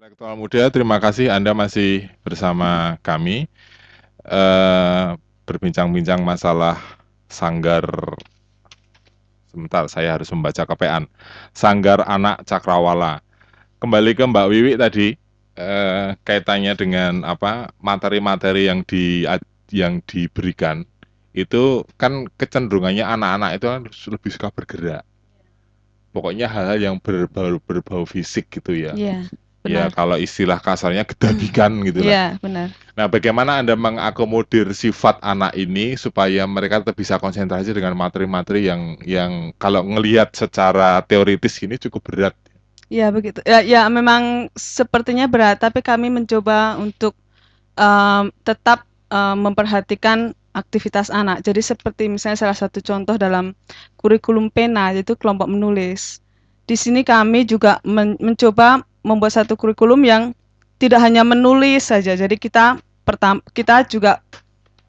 Intelektual muda, terima kasih Anda masih bersama kami eh, berbincang-bincang masalah sanggar. Sebentar, saya harus membaca kepean. Sanggar Anak Cakrawala. Kembali ke Mbak Wiwi tadi, eh, kaitannya dengan apa materi-materi yang di yang diberikan itu kan kecenderungannya anak-anak itu kan lebih suka bergerak. Pokoknya hal-hal yang berbau berbau fisik gitu ya. Ya, benar. kalau istilah kasarnya gedabikan gitu lah. Iya, benar. Nah, bagaimana Anda mengakomodir sifat anak ini supaya mereka tetap bisa konsentrasi dengan materi-materi yang yang kalau ngelihat secara teoritis ini cukup berat. Iya, begitu. Ya ya memang sepertinya berat, tapi kami mencoba untuk, mmm, tetap, eee, memperhatikan aktivitas anak. Jadi seperti misalnya salah satu contoh dalam kurikulum PENA, yaitu kelompok menulis. Di sini kami juga men mencoba membuat satu kurikulum yang tidak hanya menulis saja. Jadi kita pertam kita juga,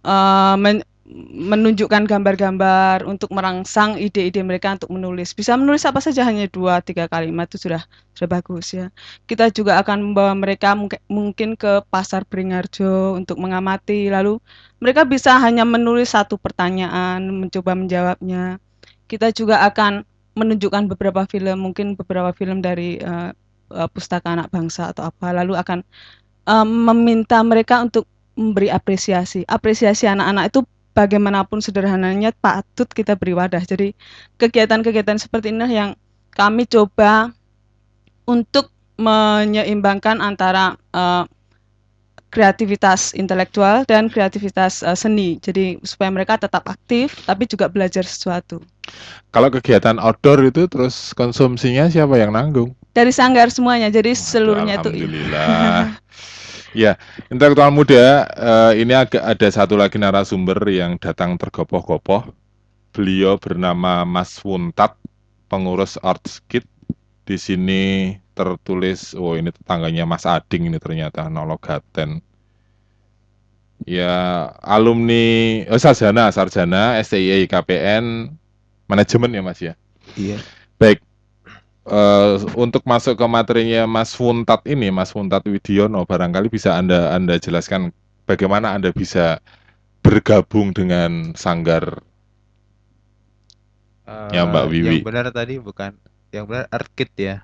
eee, men menunjukkan gambar-gambar untuk merangsang ide-ide mereka untuk menulis. Bisa menulis apa saja hanya 2, 3 kalimat itu sudah sudah bagus ya. Kita juga akan membawa mereka mungkin ke pasar Beringharjo untuk mengamati, lalu mereka bisa hanya menulis satu pertanyaan, mencoba menjawabnya. Kita juga akan menunjukkan beberapa film, mungkin beberapa film dari, eee eee, Pustaka Anak Bangsa atau apa, lalu akan, eee, meminta mereka untuk memberi apresiasi. Apresiasi anak-anak itu bagaimanapun sederhananya patut kita beri wadah. Jadi kegiatan-kegiatan seperti inilah yang kami coba untuk menyeimbangkan antara, eee, kreativitas intelektual dan kreativitas, eee, seni. Jadi supaya mereka tetap aktif, tapi juga belajar sesuatu. Kalau kegiatan outdoor itu terus konsumsinya siapa yang nanggung? Dari sanggar semuanya, jadi seluruhnya itu alhamdulillah. Ya, intelektual muda, eee, ini agak ada satu lagi narasumber yang datang tergopoh-gopoh. Beliau bernama Mas Wuntat, pengurus Artskit. Di sini tertulis, oh ini tetangganya Mas Ading ini ternyata, Nologaten. Ya, alumni oh sarjana sarjana STI KPN manajemen ya, Mas, ya? Iya. Baik, eee, untuk masuk ke materinya Mas Wuntat ini, Mas Wuntat Widiono, barangkali bisa Anda Anda jelaskan bagaimana Anda bisa bergabung dengan sanggar Ya, Mbak Eee, Wiwi. yang benar tadi bukan yang benar Artkit ya.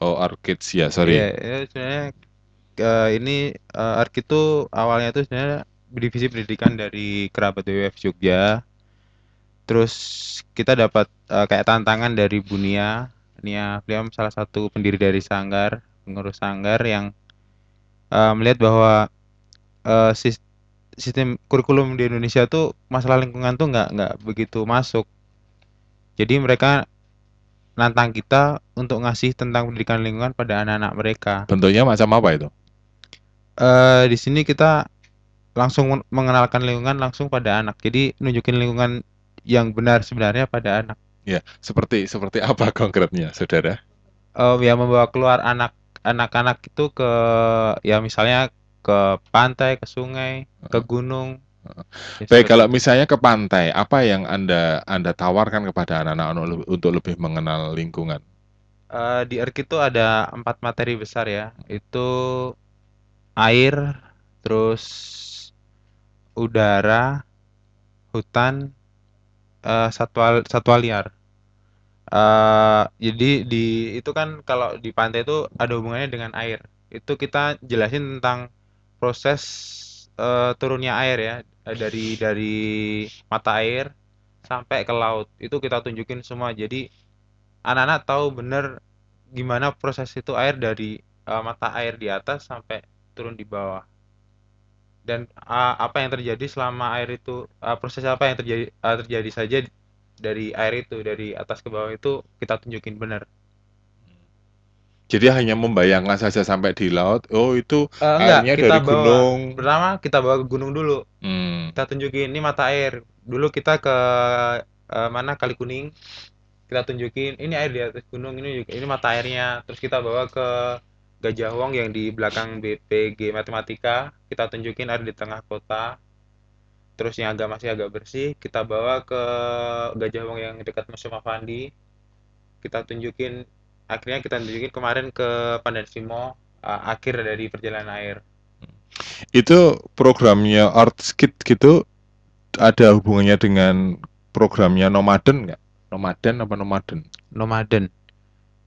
Oh, Arkids ya, sorry. Iya, ya sebenarnya, eee, ini, eee, Artkit tuh awalnya tuh sebenarnya divisi pendidikan dari Kerabat WWF Jogja. Terus kita dapat, eee, kayak tantangan dari Bu Nia. Nia beliau salah satu pendiri dari sanggar, pengurus sanggar yang, eee, melihat bahwa, sis sistem kurikulum di Indonesia tuh masalah lingkungan tuh nggak nggak begitu masuk. Jadi mereka nantang kita untuk ngasih tentang pendidikan lingkungan pada anak-anak mereka. Bentuknya macam apa itu? Eee, di sini kita langsung men mengenalkan lingkungan langsung pada anak. Jadi nunjukin lingkungan yang benar sebenarnya pada anak. Ya, seperti seperti apa konkretnya, Saudara? Eee, ya membawa keluar anak anak-anak itu ke ya misalnya ke pantai, ke sungai, ke Heeh. gunung. Heeh. Ya Baik, seperti kalau itu. misalnya ke pantai, apa yang Anda Anda tawarkan kepada anak-anak untuk untuk lebih mengenal lingkungan? Eee, di Artkit itu ada 4 materi besar ya, itu air, terus udara, hutan, eee, satwa satwa liar. Eee, jadi di itu kan kalau di pantai itu ada hubungannya dengan air. Itu kita jelasin tentang proses, eee, turunnya air ya, dari dari mata air sampai ke laut. Itu kita tunjukin semua. Jadi anak-anak tahu bener gimana proses itu air dari, eee, mata air di atas sampai turun di bawah. Dan, eee, apa yang terjadi selama air itu eee, proses apa yang terjadi eee, terjadi saja dari air itu, dari atas ke bawah itu kita tunjukin bener. Jadi hanya membayangkan saja sampai di laut, oh itu Eee, enggak, airnya kita dari bawa. gunung. Pertama kita bawa ke gunung dulu. Mmm. Kita tunjukin, "Ini mata air." Dulu kita ke, eee, mana, Kali Kuning, kita tunjukin, "Ini air di atas gunung, ini ini mata airnya." Terus kita bawa ke Gajah Wong yang di belakang BPG Matematika, kita tunjukin air di tengah kota. Terus yang agak masih agak bersih, kita bawa ke Gajah Wong yang dekat Museum Affandi. Kita tunjukin akhirnya kita tunjukin kemarin ke Pandan Simo, uh, akhir dari perjalanan air. Itu programnya Artskit gitu ada hubungannya dengan programnya Nomaden nggak? Nomaden apa Nomaden? Nomaden.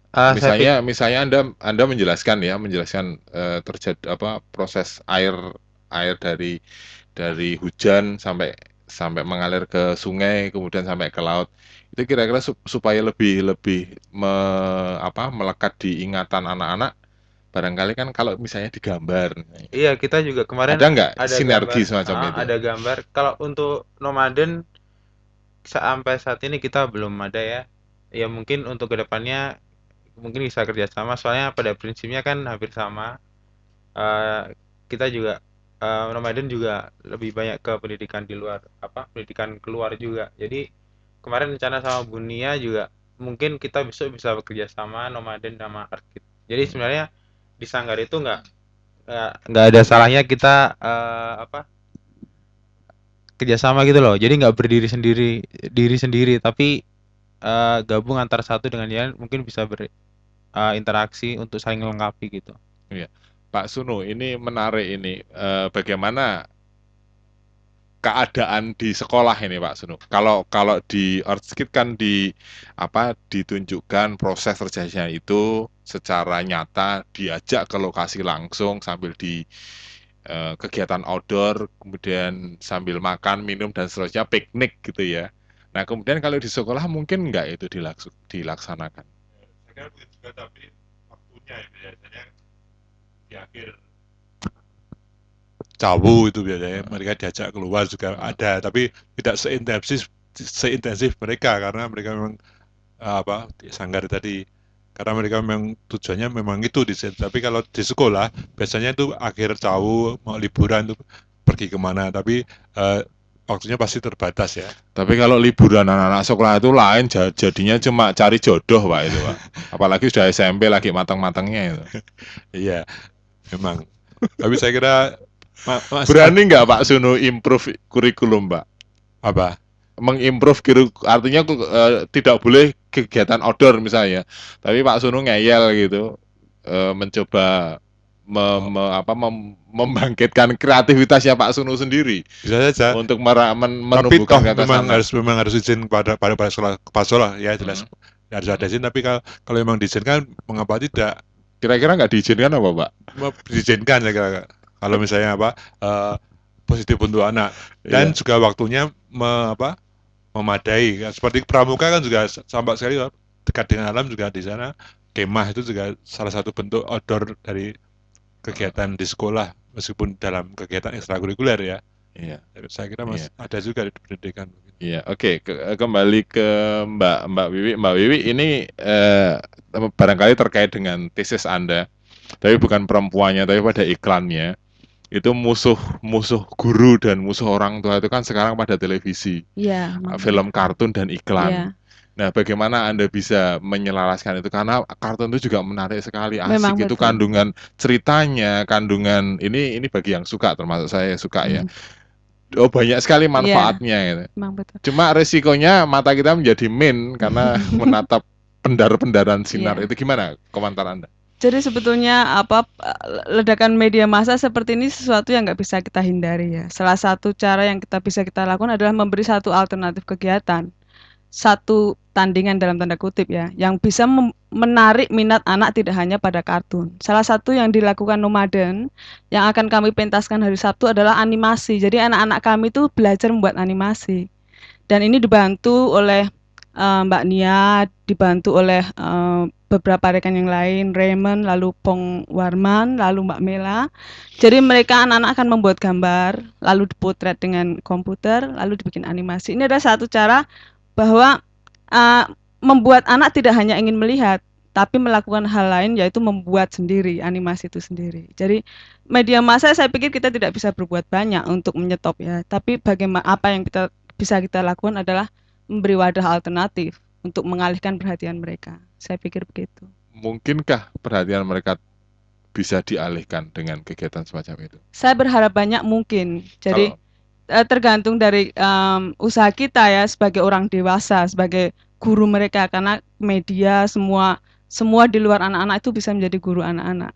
Uh, saya Misalnya, misalnya Anda Anda menjelaskan ya, menjelaskan eh, terjadi apa proses air air dari dari hujan sampai sampai mengalir ke sungai, kemudian sampai ke laut. Itu kira-kira sup- supaya lebih lebih me- apa melekat di ingatan anak-anak. Barangkali kan kalau misalnya digambar, Iya, kita juga kemarin ada nggak ada sinergi gambar, semacam ah, itu? ada gambar. Kalau untuk nomaden sampai saat ini kita belum ada ya. Ya mungkin untuk ke depannya mungkin bisa kerjasama. Soalnya pada prinsipnya kan hampir sama. Eh, kita juga eh, nomaden juga lebih banyak ke pendidikan di luar apa pendidikan keluar juga. Jadi kemarin rencana sama Bunia juga mungkin kita besok bisa bekerja sama nomaden sama Arkit. Jadi sebenarnya di Sanggar itu nggak nggak ada salahnya kita eh, apa kerjasama gitu loh jadi nggak berdiri sendiri diri sendiri tapi eh, gabung antara satu dengan yang mungkin bisa berinteraksi untuk saling melengkapi gitu Pak Sunu, ini menarik ini. Eh, bagaimana keadaan di sekolah ini, Pak Sunu? Kalau kalau di Orskit kan di apa ditunjukkan proses terjadinya itu secara nyata diajak ke lokasi langsung sambil di eh, kegiatan outdoor, kemudian sambil makan, minum dan seterusnya piknik gitu ya. Nah, kemudian kalau di sekolah mungkin nggak itu dilaksanakan. saya kira juga tapi waktunya ya biasanya di akhir cawu itu biasanya mereka diajak keluar juga ada tapi tidak seintensif seintensif mereka karena mereka memang eh, apa sanggar tadi karena mereka memang tujuannya memang itu di situ. tapi kalau di sekolah biasanya itu akhir cawu mau liburan itu pergi ke mana tapi eh, waktunya pasti terbatas ya Tapi kalau liburan anak-anak sekolah itu lain ja- jadinya cuma cari jodoh, Pak itu, Pak. Apalagi sudah SMP lagi matang-matangnya itu. iya memang tapi saya kira Ma- Mas, Berani nggak Pak Sunu improve kurikulum, Pak? apa Mengimprove artinya eh, tidak boleh kegiatan outdoor misalnya. Tapi Pak Sunu ngeyel gitu, eh, mencoba me- me- apa, mem- membangkitkan kreativitasnya Pak Sunu sendiri bisa saja untuk mera- men- tapi toh memang anak. harus memang harus izin pada pada kepala sekolah kepala sekolah ya jelas Hmm. harus ada izin tapi kalau kalau memang diizinkan mengapa tidak Kira-kira nggak diizinkan apa, Pak? Diizinkan ya kira kalau misalnya apa eh, positif untuk anak. Dan Iya. juga waktunya me- apa memadai. Seperti pramuka kan juga sampai sekali dekat dengan alam juga di sana. Kemah itu juga salah satu bentuk outdoor dari kegiatan di sekolah meskipun dalam kegiatan ekstrakurikuler ya. Iya. saya kira masih ada juga di pendidikan Iya, oke. Ke- kembali ke Mbak Mbak Wiwi. Mbak Wiwi ini eh, barangkali terkait dengan tesis Anda, tapi bukan perempuannya, tapi pada iklannya. Itu musuh musuh guru dan musuh orang tua itu kan sekarang pada televisi, Iya, memang. film kartun dan Iya. iklan. Nah, bagaimana Anda bisa menyelaraskan itu? Karena kartun itu juga menarik sekali, Memang asik itu betul. kandungan ceritanya, kandungan ini ini bagi yang suka, termasuk saya yang suka ya. Oh banyak sekali manfaatnya gitu. Memang betul. Cuma resikonya mata kita menjadi min karena menatap pendar-pendaran sinar. Iya. Itu gimana komentar Anda? Jadi sebetulnya apa ledakan media massa seperti ini sesuatu yang nggak bisa kita hindari ya. Salah satu cara yang kita bisa kita lakukan adalah memberi satu alternatif kegiatan, satu tandingan dalam tanda kutip ya, yang bisa menarik minat anak tidak hanya pada kartun. Salah satu yang dilakukan nomaden yang akan kami pentaskan hari Sabtu adalah animasi. Jadi anak-anak kami itu belajar membuat animasi. Dan ini dibantu oleh eh, Mbak Nia, dibantu oleh eh, beberapa rekan yang lain, Raymond, lalu Pong Warman, lalu Mbak Mela. Jadi mereka anak-anak akan membuat gambar, lalu dipotret dengan komputer, lalu dibikin animasi. Ini adalah satu cara bahwa eh, membuat anak tidak hanya ingin melihat, tapi melakukan hal lain yaitu membuat sendiri animasi itu sendiri. Jadi media massa saya pikir kita tidak bisa berbuat banyak untuk menyetop ya, tapi bagaimana apa yang kita bisa kita lakukan adalah memberi wadah alternatif untuk mengalihkan perhatian mereka. Saya pikir begitu. Mungkinkah perhatian mereka bisa dialihkan dengan kegiatan semacam itu? Saya berharap banyak mungkin. Jadi Kalau- tergantung dari em, usaha kita ya sebagai orang dewasa, sebagai guru mereka karena media semua semua di luar anak-anak itu bisa menjadi guru anak-anak.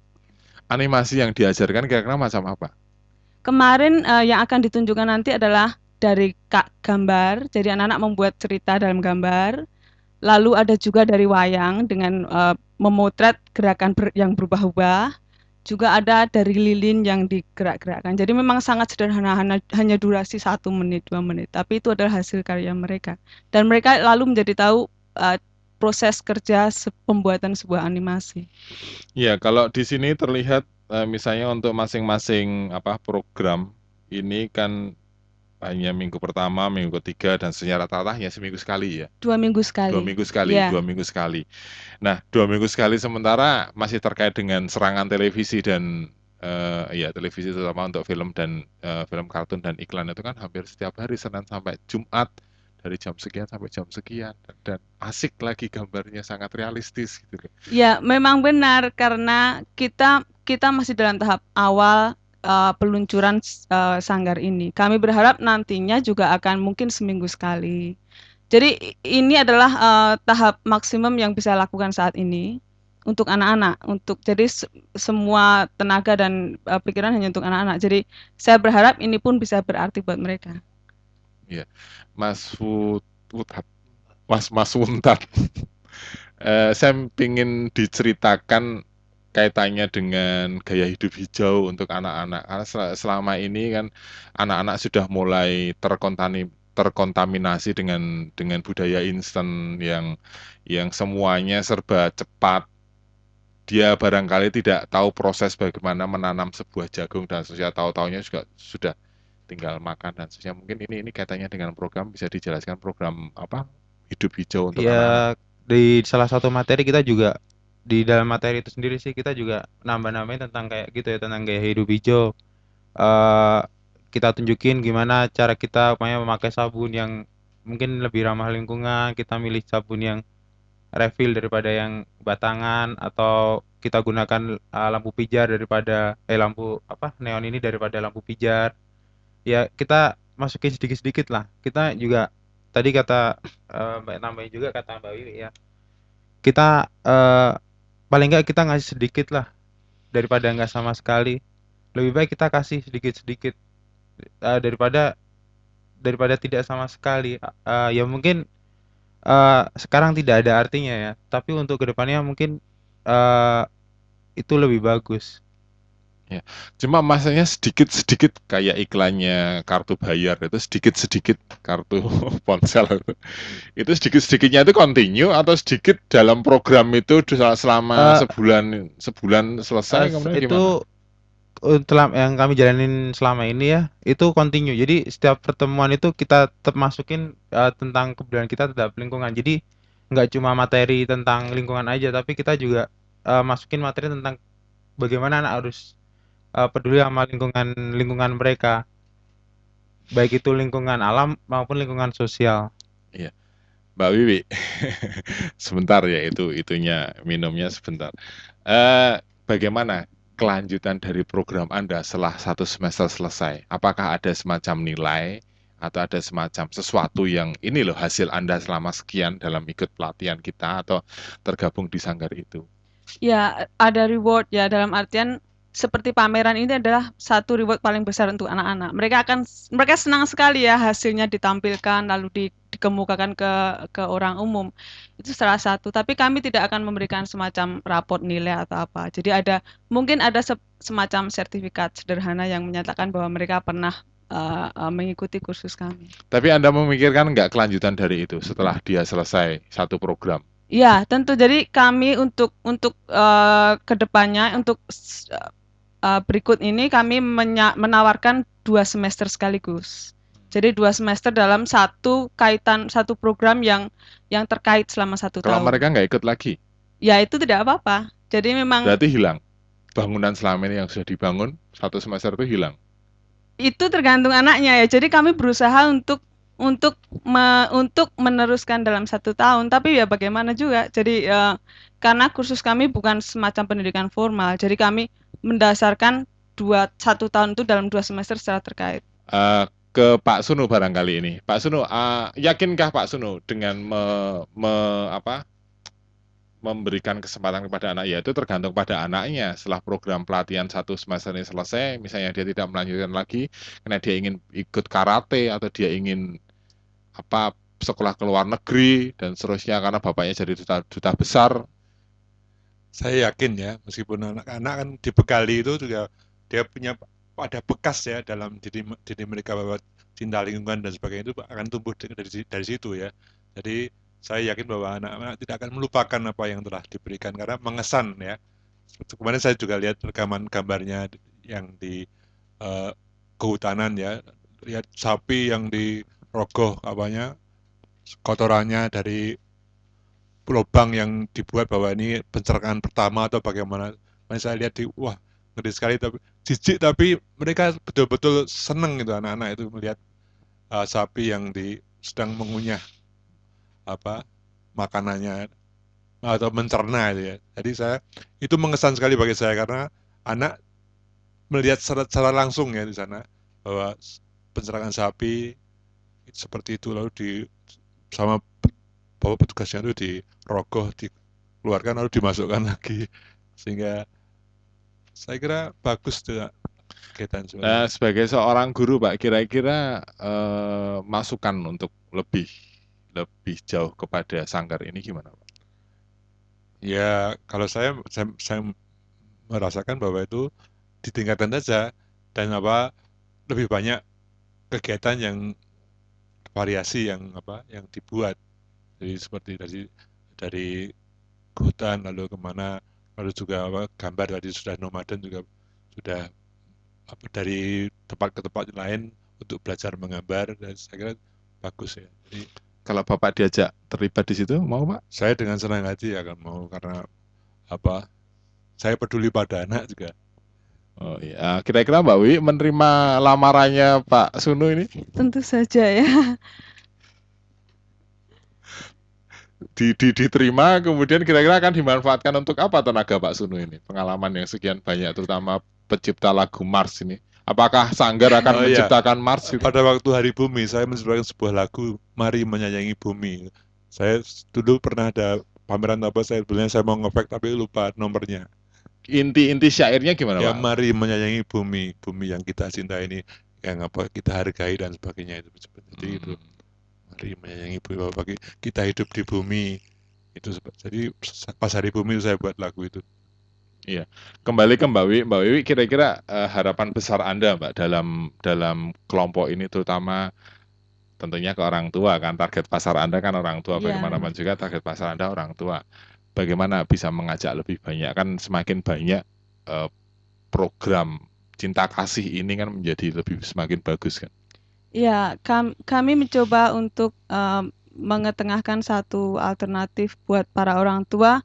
animasi yang diajarkan kira-kira macam apa? Kemarin uh, yang akan ditunjukkan nanti adalah dari kak gambar, jadi anak-anak membuat cerita dalam gambar. Lalu ada juga dari wayang dengan uh, memotret gerakan ber yang berubah-ubah. Juga ada dari lilin yang digerak-gerakkan. Jadi memang sangat sederhana, hanya, durasi satu menit, dua menit. Tapi itu adalah hasil karya mereka. Dan mereka lalu menjadi tahu uh, proses kerja pembuatan sebuah animasi. Ya, kalau di sini terlihat uh, misalnya untuk masing-masing apa program ini kan hanya minggu pertama, minggu ketiga, dan secara rata-rata hanya seminggu sekali ya. Dua minggu sekali. Dua minggu sekali, yeah. dua minggu sekali. Nah, dua minggu sekali sementara masih terkait dengan serangan televisi dan uh, ya televisi terutama untuk film dan uh, film kartun dan iklan itu kan hampir setiap hari Senin sampai Jumat dari jam sekian sampai jam sekian dan, dan asik lagi gambarnya sangat realistis gitu. Ya, memang benar karena kita kita masih dalam tahap awal uh, peluncuran uh, sanggar ini. Kami berharap nantinya juga akan mungkin seminggu sekali. Jadi ini adalah uh, tahap maksimum yang bisa lakukan saat ini untuk anak-anak. Untuk jadi semua tenaga dan uh, pikiran hanya untuk anak-anak. Jadi saya berharap ini pun bisa berarti buat mereka. Ya, Mas Wutat, Mas Mas Wuntat. uh, saya ingin diceritakan kaitannya dengan gaya hidup hijau untuk anak-anak. Karena selama ini kan anak-anak sudah mulai terkontani, terkontaminasi dengan dengan budaya instan yang yang semuanya serba cepat. Dia barangkali tidak tahu proses bagaimana menanam sebuah jagung dan seterusnya. Tahu-taunya juga sudah tinggal makan dan seterusnya. Mungkin ini ini kaitannya dengan program bisa dijelaskan program apa hidup hijau untuk ya, anak-anak. Di salah satu materi kita juga di dalam materi itu sendiri sih kita juga nambah-nambahin tentang kayak gitu ya tentang gaya hidup hijau. Uh, kita tunjukin gimana cara kita upaya memakai sabun yang mungkin lebih ramah lingkungan kita milih sabun yang refill daripada yang batangan atau kita gunakan uh, lampu pijar daripada eh lampu apa neon ini daripada lampu pijar. Ya kita masukin sedikit-sedikit lah. Kita juga tadi kata uh, mbak nambahin juga kata mbak Wiwi ya. Kita uh, paling nggak kita ngasih sedikit lah daripada nggak sama sekali. Lebih baik kita kasih sedikit-sedikit uh, daripada daripada tidak sama sekali. Uh, ya mungkin uh, sekarang tidak ada artinya ya. Tapi untuk ke depannya mungkin uh, itu lebih bagus Ya, cuma masanya sedikit-sedikit kayak iklannya kartu bayar itu sedikit-sedikit kartu ponsel itu. Itu sedikit-sedikitnya itu continue atau sedikit dalam program itu selama uh, sebulan sebulan selesai uh, itu gimana? yang kami jalanin selama ini ya itu continue. Jadi setiap pertemuan itu kita tetap masukin uh, tentang keberadaan kita terhadap lingkungan. Jadi nggak cuma materi tentang lingkungan aja tapi kita juga uh, masukin materi tentang bagaimana anak harus uh, peduli sama lingkungan lingkungan mereka. Baik itu lingkungan alam maupun lingkungan sosial. Iya. Mbak Wiwi sebentar ya itu itunya minumnya sebentar. Uh, bagaimana kelanjutan dari program Anda setelah satu semester selesai? Apakah ada semacam nilai atau ada semacam sesuatu yang ini loh hasil Anda selama sekian dalam ikut pelatihan kita atau tergabung di sanggar itu? Ya, ada reward ya dalam artian seperti pameran ini adalah satu reward paling besar untuk anak-anak. Mereka akan mereka senang sekali ya hasilnya ditampilkan lalu di, dikemukakan ke ke orang umum. Itu salah satu. Tapi kami tidak akan memberikan semacam raport nilai atau apa. Jadi ada mungkin ada se, semacam sertifikat sederhana yang menyatakan bahwa mereka pernah uh, uh, mengikuti kursus kami. Tapi Anda memikirkan nggak kelanjutan dari itu setelah dia selesai satu program? Ya, tentu. Jadi kami untuk untuk uh, ke depannya untuk uh, berikut ini kami menawarkan dua semester sekaligus. Jadi dua semester dalam satu kaitan satu program yang yang terkait selama satu Kalau tahun. Kalau mereka nggak ikut lagi? Ya itu tidak apa-apa. Jadi memang. Berarti hilang. Bangunan selama ini yang sudah dibangun satu semester itu hilang. Itu tergantung anaknya ya. Jadi kami berusaha untuk untuk me, untuk meneruskan dalam satu tahun. Tapi ya bagaimana juga. Jadi uh, karena kursus kami bukan semacam pendidikan formal. Jadi kami mendasarkan dua satu tahun itu dalam dua semester secara terkait. Uh, ke Pak Sunu barangkali ini. Pak Sunu, uh, yakinkah Pak Sunu dengan me, me, apa, memberikan kesempatan kepada anak ya itu tergantung pada anaknya setelah program pelatihan satu semester ini selesai misalnya dia tidak melanjutkan lagi karena dia ingin ikut karate atau dia ingin apa sekolah ke luar negeri dan seterusnya karena bapaknya jadi duta, duta besar Saya yakin ya, meskipun anak-anak kan dibekali itu juga dia punya ada bekas ya dalam diri diri mereka bahwa cinta lingkungan dan sebagainya itu akan tumbuh dari dari situ ya. Jadi saya yakin bahwa anak-anak tidak akan melupakan apa yang telah diberikan karena mengesan ya. Kemarin saya juga lihat rekaman gambarnya yang di uh, kehutanan ya, lihat sapi yang dirogoh apanya kotorannya dari lubang yang dibuat bahwa ini pencerahan pertama atau bagaimana. Nah, saya lihat di wah ngeri sekali tapi jijik tapi mereka betul-betul seneng gitu anak-anak itu melihat uh, sapi yang di sedang mengunyah apa makanannya atau mencerna itu ya. Jadi saya itu mengesan sekali bagi saya karena anak melihat secara, secara langsung ya di sana bahwa pencerangan sapi seperti itu lalu di sama bahwa petugasnya itu dirogoh, dikeluarkan lalu dimasukkan lagi. Sehingga saya kira bagus tuh kegiatan Nah, sebagai seorang guru, Pak, kira-kira eh, masukan untuk lebih lebih jauh kepada sanggar ini gimana, Pak? Ya, kalau saya saya, saya merasakan bahwa itu ditingkatkan saja dan apa lebih banyak kegiatan yang variasi yang apa yang dibuat jadi seperti dari dari hutan lalu ke mana lalu juga apa, gambar tadi sudah nomaden juga sudah apa, dari tempat ke tempat lain untuk belajar menggambar dan saya kira bagus ya. Jadi Kalau Bapak diajak terlibat di situ, mau, Pak? saya dengan senang hati akan mau karena apa saya peduli pada anak juga. Oh iya, kira-kira Mbak Wi menerima lamarannya Pak Sunu ini Tentu saja ya. Di, di- diterima, kemudian kira-kira akan dimanfaatkan untuk apa tenaga Pak Sunu ini? Pengalaman yang sekian banyak, terutama pencipta lagu Mars ini. Apakah Sanggar akan Oh, iya. menciptakan Mars itu? Pada waktu Hari Bumi saya menciptakan sebuah lagu Mari Menyayangi Bumi. Saya dulu pernah ada pameran apa saya sebenarnya saya mau ngefek tapi lupa nomornya. Inti-inti syairnya gimana Ya Pak? mari menyayangi bumi, bumi yang kita cinta ini yang apa kita hargai dan sebagainya itu. Jadi itu Mari menyayangi bumi bahwa bagi kita hidup di bumi itu jadi pas hari bumi itu saya buat lagu itu. Kembali ke Mbak Wi, Mbak Wiwi kira-kira eh, harapan besar Anda Mbak dalam dalam kelompok ini terutama tentunya ke orang tua kan target pasar Anda kan orang tua Iya. bagaimanapun juga target pasar Anda orang tua. Bagaimana bisa mengajak lebih banyak kan semakin banyak eh, program cinta kasih ini kan menjadi lebih semakin bagus kan. Ya, kam- kami mencoba untuk em, mengetengahkan satu alternatif buat para orang tua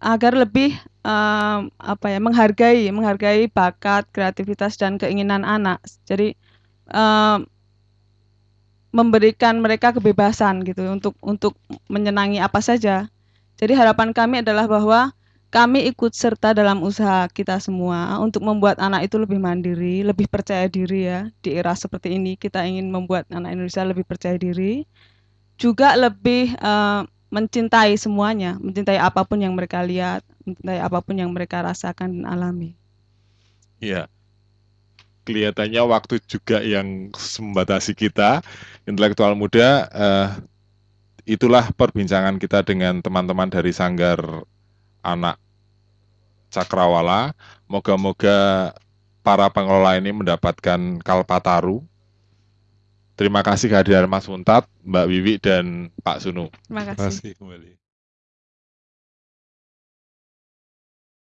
agar lebih em, apa ya menghargai menghargai bakat, kreativitas dan keinginan anak. Jadi em, memberikan mereka kebebasan gitu untuk untuk menyenangi apa saja. Jadi harapan kami adalah bahwa kami ikut serta dalam usaha kita semua untuk membuat anak itu lebih mandiri, lebih percaya diri ya. Di era seperti ini kita ingin membuat anak Indonesia lebih percaya diri, juga lebih eh, mencintai semuanya, mencintai apa pun yang mereka lihat, mencintai apa pun yang mereka rasakan dan alami. Iya. Kelihatannya waktu juga yang membatasi kita, intelektual muda. eh, itulah perbincangan kita dengan teman-teman dari Sanggar Anak Cakrawala. Moga-moga para pengelola ini mendapatkan kalpataru. Terima kasih kehadiran Mas Muntat, Mbak Wiwi, dan Pak Sunu. Terima Terima kasih. kasih kembali.